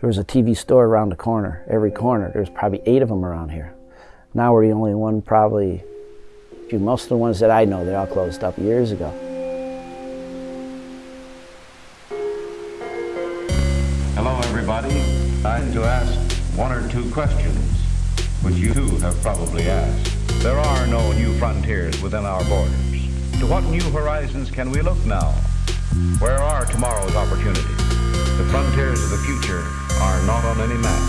There was a TV store around the corner, every corner. There's probably eight of them around here. Now we're the only one probably, most of the ones that I know, they all closed up years ago. Hello everybody. I'd to ask one or two questions, which you too have probably asked. There are no new frontiers within our borders. To what new horizons can we look now? Where are tomorrow's opportunities? The frontiers of the future are not on any map.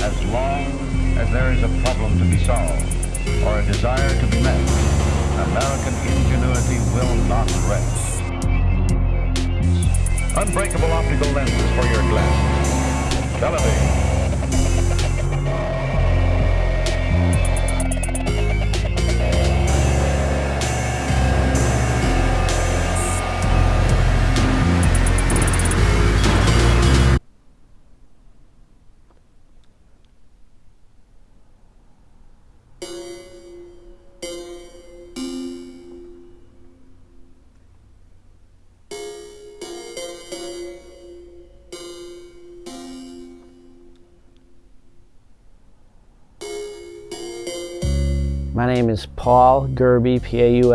As long as there is a problem to be solved or a desire to be met, American ingenuity will not rest. Unbreakable optical lenses for your glasses. Television. My name is Paul Gerbi, P-A-U-L-G-E-R-B-I.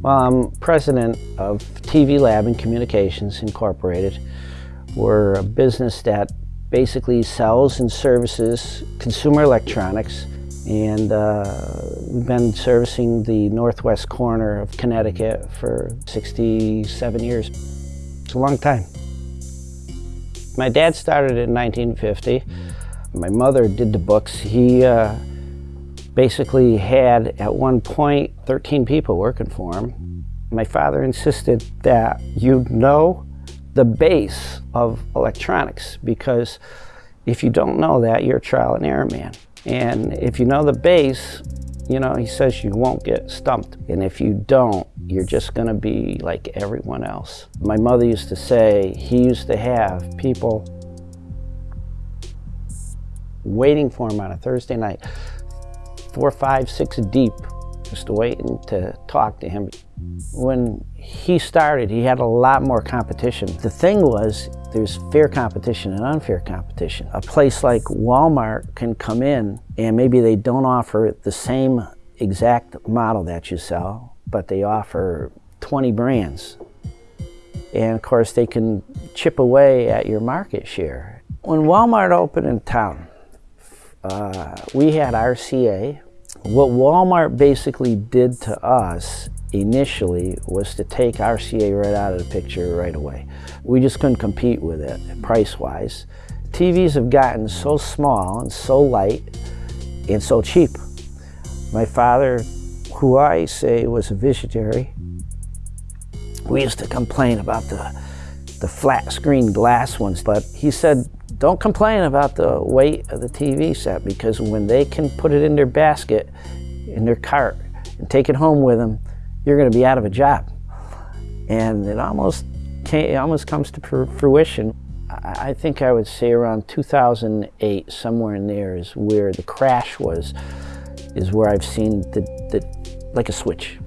Well, I'm president of TV Lab and Communications Incorporated. We're a business that basically sells and services consumer electronics and uh, we've been servicing the northwest corner of Connecticut for 67 years. It's a long time. My dad started in 1950. My mother did the books. He uh, basically had at one point 13 people working for him. My father insisted that you know the base of electronics because if you don't know that, you're a trial and error man. And if you know the base, you know, he says you won't get stumped. And if you don't, you're just gonna be like everyone else. My mother used to say he used to have people waiting for him on a Thursday night four, five, six deep, just waiting to talk to him. When he started, he had a lot more competition. The thing was, there's fair competition and unfair competition. A place like Walmart can come in and maybe they don't offer the same exact model that you sell, but they offer 20 brands. And of course, they can chip away at your market share. When Walmart opened in town, uh, we had RCA. What Walmart basically did to us initially was to take RCA right out of the picture right away. We just couldn't compete with it price-wise. TVs have gotten so small and so light and so cheap. My father, who I say was a visionary, we used to complain about the, the flat screen glass ones, but he said, don't complain about the weight of the TV set because when they can put it in their basket, in their cart, and take it home with them, you're going to be out of a job. And it almost, came, it almost comes to fruition. I think I would say around 2008, somewhere in there is where the crash was, is where I've seen the, the like a switch,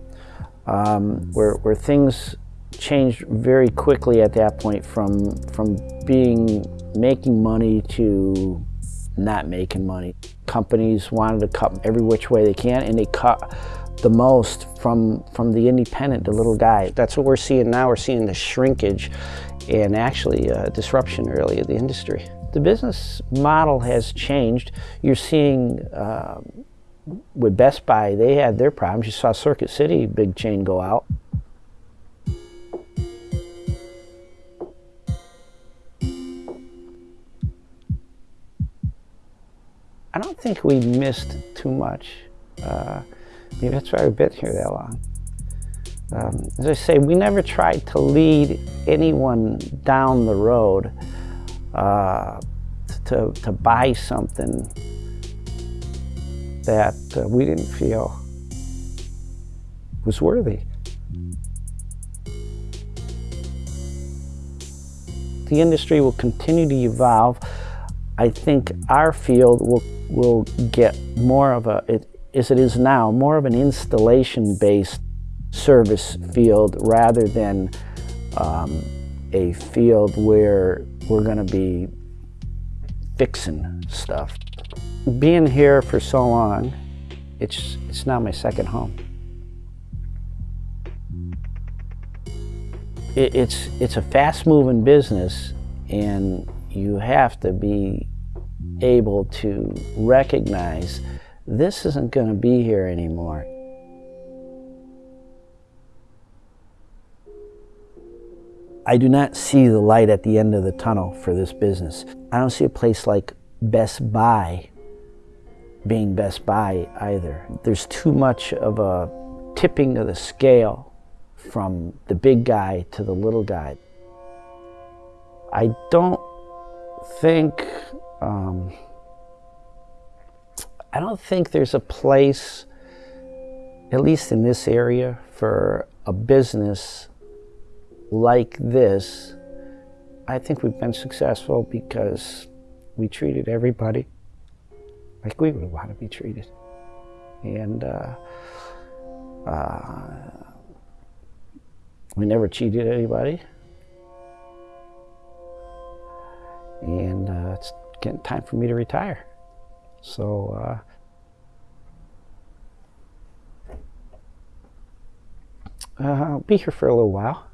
um, where, where things changed very quickly at that point from, from being making money to not making money. Companies wanted to cut every which way they can and they cut the most from, from the independent, the little guy. That's what we're seeing now. We're seeing the shrinkage and actually uh, disruption really of the industry. The business model has changed. You're seeing uh, with Best Buy, they had their problems. You saw Circuit City, big chain go out. I don't think we missed too much. Uh, maybe that's why we've been here that long. Um, as I say, we never tried to lead anyone down the road uh, to, to buy something that uh, we didn't feel was worthy. The industry will continue to evolve. I think our field will, will get more of a, it, as it is now, more of an installation-based service field rather than um, a field where we're going to be fixing stuff. Being here for so long, it's, it's now my second home. It, it's, it's a fast-moving business and you have to be able to recognize this isn't going to be here anymore. I do not see the light at the end of the tunnel for this business. I don't see a place like Best Buy being Best Buy either. There's too much of a tipping of the scale from the big guy to the little guy. I don't think, um, I don't think there's a place, at least in this area, for a business like this, I think we've been successful because we treated everybody like we would want to be treated. And uh, uh, we never cheated anybody. And uh, it's getting time for me to retire. So, uh, uh, I'll be here for a little while.